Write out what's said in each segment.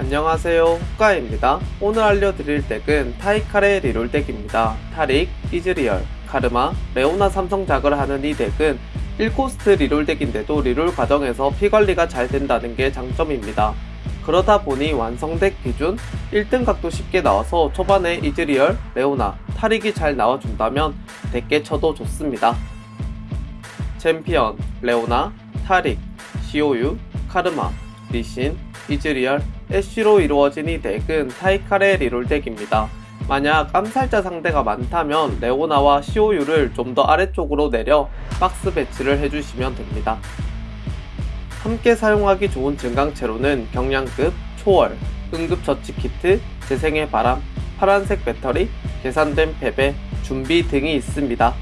안녕하세요. 후카입니다. 오늘 알려드릴 덱은 타이칼의 reroll 덱입니다. 타릭, 이즈리얼, 카르마, 레오나 삼성작을 하는 이 덱은 1코스트 reroll 덱인데도 리롤 과정에서 피관리가 잘 된다는 게 장점입니다. 그러다 보니 완성덱 기준 1등 각도 쉽게 나와서 초반에 이즈리얼, 레오나, 타릭이 잘 나와준다면 덱게 쳐도 좋습니다. 챔피언, 레오나, 타릭, 시오유, 카르마, 리신, 이즈리얼, 애쉬로 이루어진 이 덱은 타이칼의 리롤 덱입니다. 만약 암살자 상대가 많다면 레오나와 시오유를 좀 더 아래쪽으로 내려 박스 배치를 해주시면 됩니다. 함께 사용하기 좋은 증강체로는 경량급, 초월, 응급처치 키트, 재생의 바람, 파란색 배터리, 계산된 패배, 준비 등이 있습니다.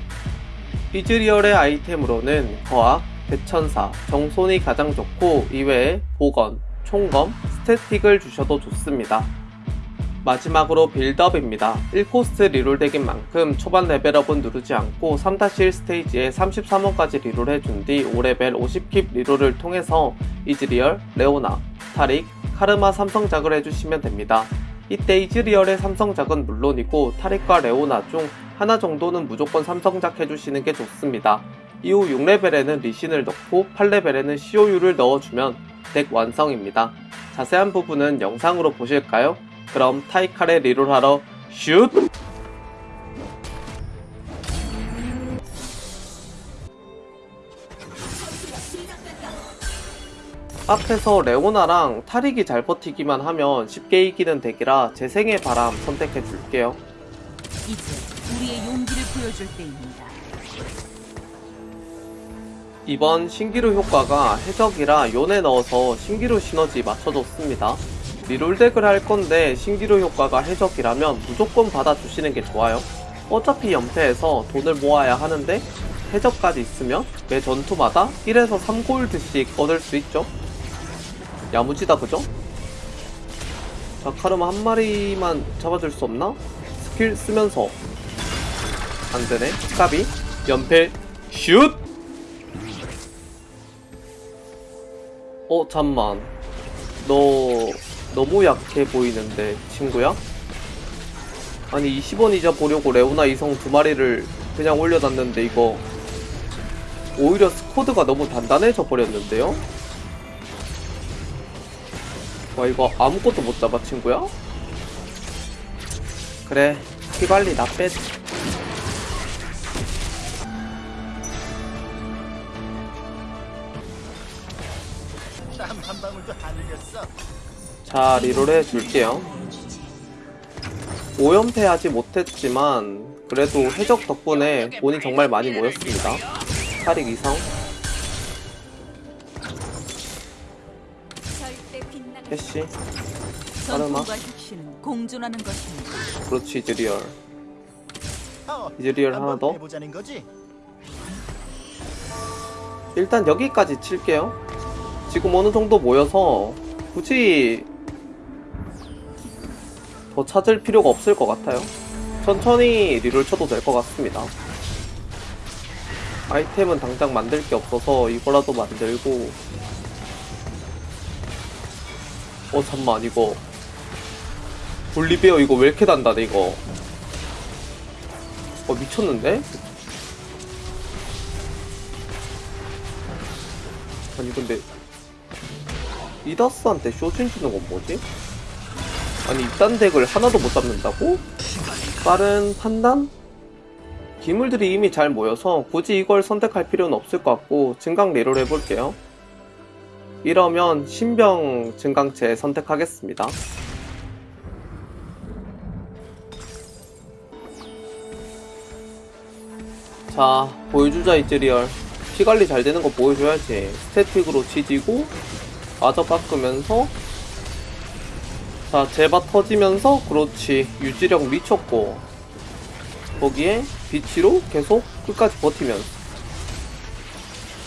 이즈리얼의 아이템으로는 거학, 대천사, 정손이 가장 좋고 이외에 보건, 총검, 스태틱을 주셔도 좋습니다. 마지막으로 빌드업입니다. 1cost reroll deck인 만큼 초반 레벨업은 누르지 않고 3-1 스테이지에 33원까지 reroll 해준 뒤 5레벨 50keep reroll을 통해서 이즈리얼, 레오나, 타릭, 카르마 삼성작을 해주시면 됩니다. 이때 이즈리얼의 삼성작은 물론이고 타릭과 레오나 중 하나 정도는 무조건 삼성작 해주시는 게 좋습니다. 이후 6레벨에는 리신을 넣고 8레벨에는 COU를 넣어주면 덱 완성입니다. 자세한 부분은 영상으로 보실까요? 그럼 타이칼의 리롤하러 슛! 앞에서 레오나랑 타릭이 잘 버티기만 하면 쉽게 이기는 덱이라 재생의 바람 선택해 줄게요. 이제 우리의 용기를 보여줄 때입니다. 이번 신기루 효과가 해적이라 요네 넣어서 신기루 시너지 맞춰줬습니다. 리롤덱을 할 건데 신기루 효과가 해적이라면 무조건 받아주시는 게 좋아요. 어차피 연패해서 돈을 모아야 하는데 해적까지 있으면 매 전투마다 1에서 3골드씩 얻을 수 있죠. 야무지다 그죠? 자 카르마 한 마리만 잡아줄 수 없나? 스킬 쓰면서 안되네 까비 연패 슛! 어 잠만 너 너무 약해 보이는데 친구야? 아니 20원 이자 보려고 레오나 이성 두 마리를 그냥 올려놨는데 이거 오히려 스쿼드가 너무 단단해져 버렸는데요? 와 이거 아무것도 못 잡아 친구야? 그래 피관리 나 빼. 땀 자 리롤 해줄게요. 5연패 하지 못했지만 그래도 해적 덕분에 돈이 정말 많이 모였습니다. 타릭 이성 공존하는 것입니다. 그렇지 이즈리얼. 어, 이즈리얼 하나 한번 더? 일단 여기까지 칠게요. 지금 어느 정도 모여서 굳이 더 찾을 필요가 없을 것 같아요. 천천히 reroll 쳐도 될 것 같습니다. 아이템은 당장 만들 게 없어서 이거라도 만들고. 어 잠만 이거. 볼리베어 이거 왜 이렇게 단단해 이거? 어 미쳤는데? 아니 근데 이다스한테 쇼진 주는 건 뭐지? 아니 이딴 덱을 하나도 못 잡는다고? 빠른 판단? 기물들이 이미 잘 모여서 굳이 이걸 선택할 필요는 없을 것 같고 증강 리롤 해볼게요 이러면 신병 증강체 선택하겠습니다 자 보여주자 이즈리얼 피 관리 잘 되는 거 보여줘야지 스태틱으로 지지고 마저 깎으면서. 자 제바 터지면서 그렇지. 유지력 미쳤고. 거기에 비치로 계속 끝까지 버티면서.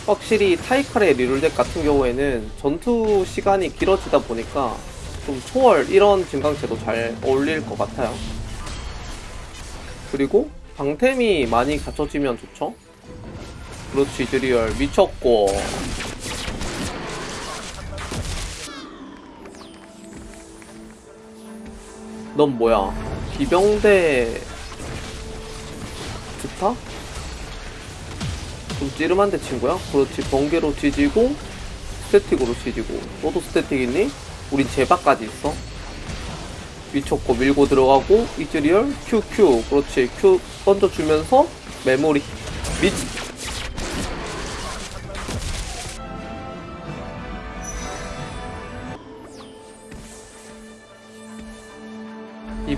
확실히 타이칼의 리롤덱 같은 경우에는 전투 시간이 길어지다 보니까 좀 초월 이런 증강체도 잘 어울릴 것 같아요. 그리고 방템이 많이 갖춰지면 좋죠. 그렇지 드리얼. 미쳤고 넌 뭐야? 기병대 좋다? 좀 찌릿한데 친구야? 그렇지 번개로 지지고 스태틱으로 지지고 너도 스태틱 있니? 우린 제바까지 있어 미쳤고 밀고 들어가고 이즈리얼 QQ 그렇지 Q 던져주면서 메모리 미치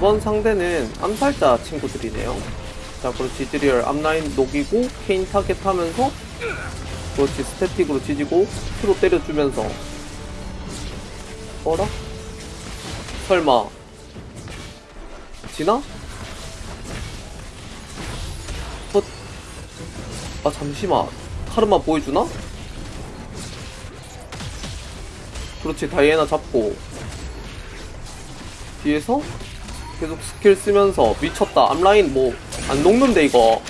이번 상대는 암살자 친구들이네요 자 그렇지 이즈리얼 앞라인 녹이고 케인 타겟 하면서 그렇지 스태틱으로 지지고 Q로 때려주면서 어라? 설마 지나? 어? 아 잠시만 카르마 보여주나? 그렇지 다이애나 잡고 뒤에서 계속 스킬 쓰면서 미쳤다 앞라인 뭐 안 녹는데 이거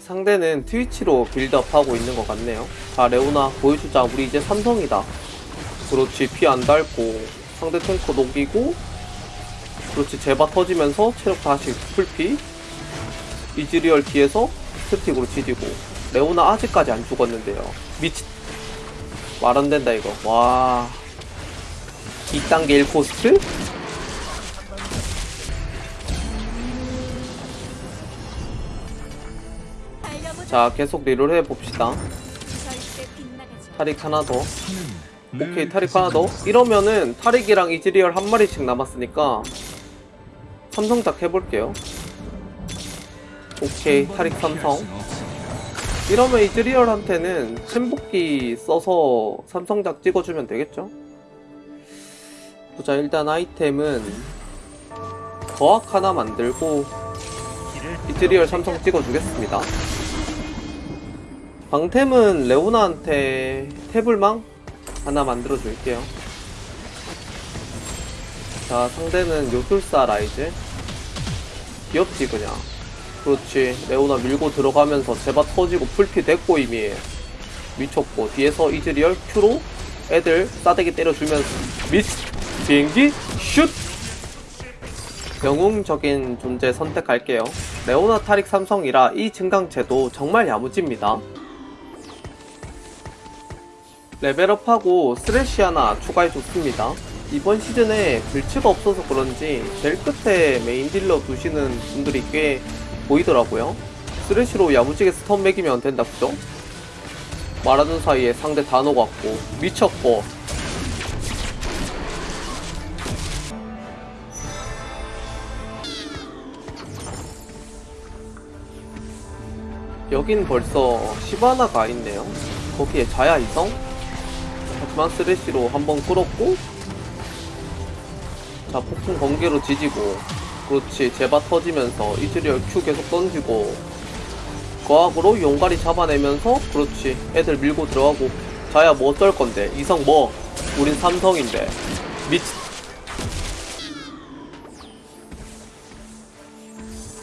상대는 트위치로 빌드업하고 있는 것 같네요. 자, 레오나 보여주자. 우리 이제 삼성이다. 그렇지, 피 안 닳고 상대 탱커 녹이고 그렇지, 제바 터지면서 체력 다시 풀피 이즈리얼 뒤에서 스태틱으로 지지고 레오나 아직까지 안 죽었는데요. 미치 말 안 된다 이거. 와 이 deck이 1cost? 자, 계속 reroll 해봅시다. 타릭 하나 더. 오케이, 타릭 하나 더. 이러면은 타릭이랑 이즈리얼 한 마리씩 남았으니까 삼성작 해볼게요. 오케이, 타릭 삼성. 이러면 이즈리얼한테는 챔복기 써서 삼성작 찍어주면 되겠죠? 보자, 일단 아이템은 거학 하나 만들고 이즈리얼 삼성 찍어주겠습니다. 방템은 레오나한테 태블망 하나 만들어 줄게요. 자, 상대는 요술사 라이즈. 귀엽지, 그냥. 그렇지. 레오나 밀고 들어가면서 제바 터지고 풀피 됐고, 이미. 미쳤고. 뒤에서 이즈리얼 Q로 애들 싸대기 때려주면서. 미치! 비행기 슛! 영웅적인 존재 선택할게요. 레오나 타릭 삼성이라 이 증강체도 정말 야무집니다. 레벨업하고 스레시 하나 추가해줬습니다. 이번 시즌에 글치가 없어서 그런지 제일 끝에 메인 딜러 두시는 분들이 꽤 보이더라고요. 스레시로 야무지게 stun 먹이면 된다 그죠? 말하는 사이에 상대 다 녹았고 미쳤고 여긴 벌써 시바나가 있네요. 거기에 자야 이성? 하지만 쓰레쉬로 한번 끌었고 자 폭풍 번개로 지지고 그렇지. 제바 터지면서 이즈리얼 Q 계속 던지고 거학으로 용가리 잡아내면서 그렇지. 애들 밀고 들어가고. 자야 뭐 어쩔 건데? 이성 뭐? 우린 삼성인데. 미치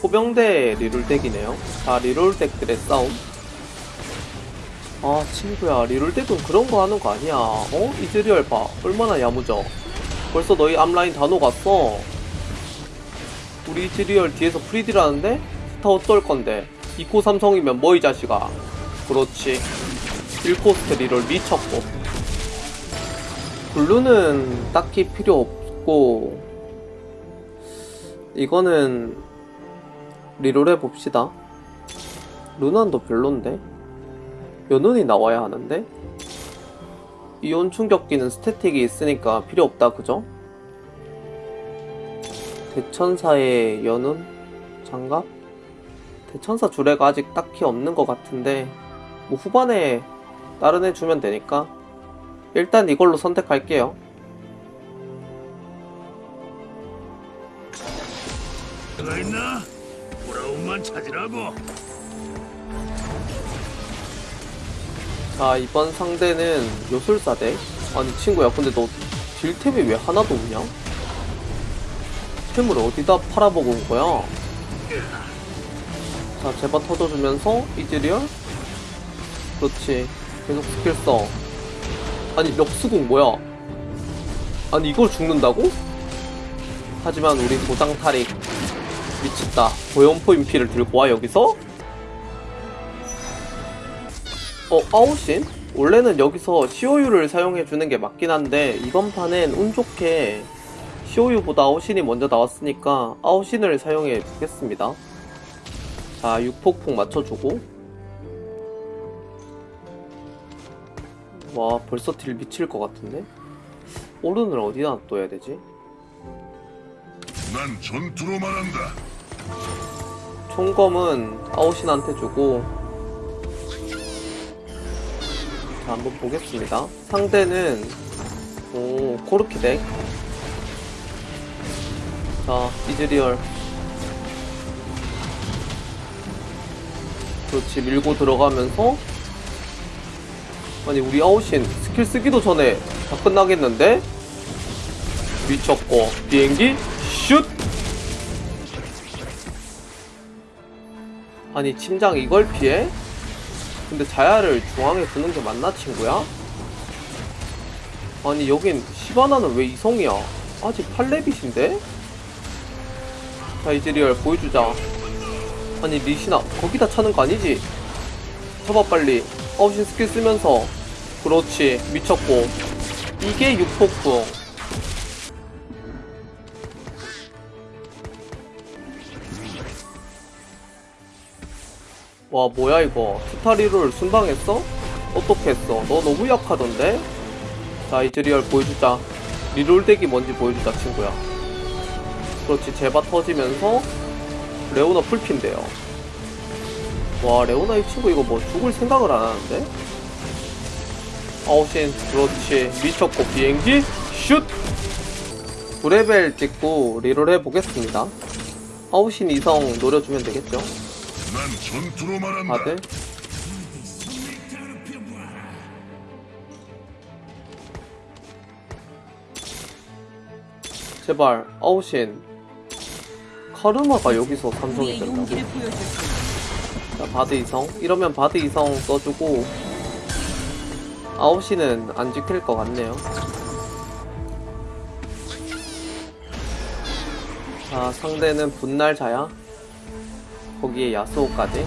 기병대 reroll deck이네요. 자 reroll deck들의 싸움. 아 친구야. reroll deck은 그런 거 하는 거 아니야. 어? 이즈리얼 봐. 얼마나 야무져. 벌써 너희 앞라인 다 녹았어 우리 이즈리얼 뒤에서 free deal 하는데 스타 어쩔 건데? 2코 삼성이면 뭐 이 자식아? 그렇지. 1cost reroll 미쳤고. 블루는 딱히 필요 없고 이거는 리롤 해봅시다. 루난도 별론데? 연운이 나와야 하는데? 이온 충격기는 스태틱이 있으니까 필요 없다 그죠? 대천사의 연운? 장갑? 대천사 주례가 아직 딱히 없는 것 같은데 뭐 후반에 다른 애 주면 되니까 일단 이걸로 선택할게요 가 있나? 브라움만 찾으라고. 자 이번 상대는 요술사 deck 아니 친구야 근데 너 deal템이 왜 하나도 없냐? 템을 어디다 팔아먹은 거야? 자, 제바 터져주면서 이즈리얼. 그렇지. 계속 스킬 써. 아니, 멱수궁 뭐야? 아니, 이걸 죽는다고? 하지만 우리 도장 탈익. 미쳤다. 고연포 인피를 들고 와, 여기서? 어, 아웃신? 원래는 여기서 COU를 사용해주는 게 맞긴 한데, 이번 판엔 운 좋게 COU보다 아웃신이 먼저 나왔으니까 아웃신을 사용해 보겠습니다. 자, 6폭폭 맞춰주고. 와, 벌써 deal 미칠 것 같은데? 오른을 어디다 놔둬야 되지? 난 전투로 말한다. 총검은 아오신한테 주고. 자, 한번 보겠습니다. 상대는, 오, 코르키 deck. 자, 이즈리얼. 그렇지, 밀고 들어가면서. 아니, 우리 아웃신 스킬 쓰기도 전에 다 끝나겠는데? 미쳤고, 비행기, 슛! 아니, 침장 이걸 피해? 근데 자야를 중앙에 두는 게 맞나, 친구야? 아니, 여긴 시바나는 왜 이성이야? 아직 8레빗인데? 자, 이즈리얼 보여주자. 아니, 리신아, 거기다 차는 거 아니지? 쳐봐, 빨리. 아오신 스킬 쓰면서. 그렇지, 미쳤고. 이게 6폭풍. 와, 뭐야, 이거. 투타리를 순방했어? 어떻게 했어? 너 너무 약하던데? 자, 이즈리얼 보여주자. reroll deck이 뭔지 보여주자, 친구야. 그렇지, 제바 터지면서 레오나 풀핀데요. 와, 레오나 이 친구 이거 뭐 죽을 생각을 안 하는데? 아오신, 그렇지. 미쳤고, 비행기, 슛! 9레벨 찍고 reroll 해보겠습니다. 아오신 이성 노려주면 되겠죠? 난 전투로 말한다. 다들? 제발 아웃신 카르마가 여기서 삼성이 된다고? 자 바드 이성. 이러면 바드 이성 써주고 아웃신은 안 지킬 것 같네요. 자 상대는 분날 자야? 거기에 야스오까지?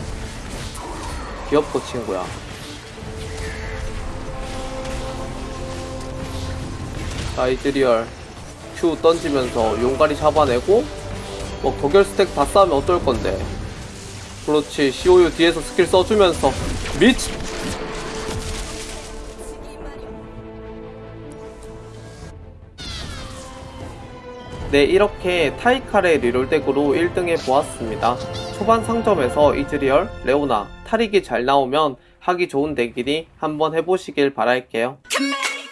귀엽고 친구야. 자 이즈리얼. Q 던지면서 용가리 잡아내고 뭐 도결 stack 다 쌓으면 어떨 건데? 그렇지 COU 뒤에서 스킬 써주면서. 미치! 네 이렇게 타이카레 reroll덱으로 1등해 보았습니다. 초반 상점에서 이즈리얼, 레오나, 타릭이 잘 나오면 하기 좋은 덱이니 한번 해보시길 바랄게요.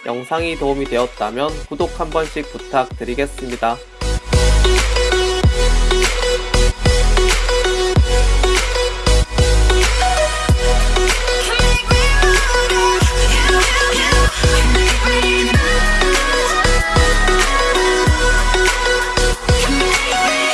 영상이 도움이 되었다면 구독 한 번씩 부탁드리겠습니다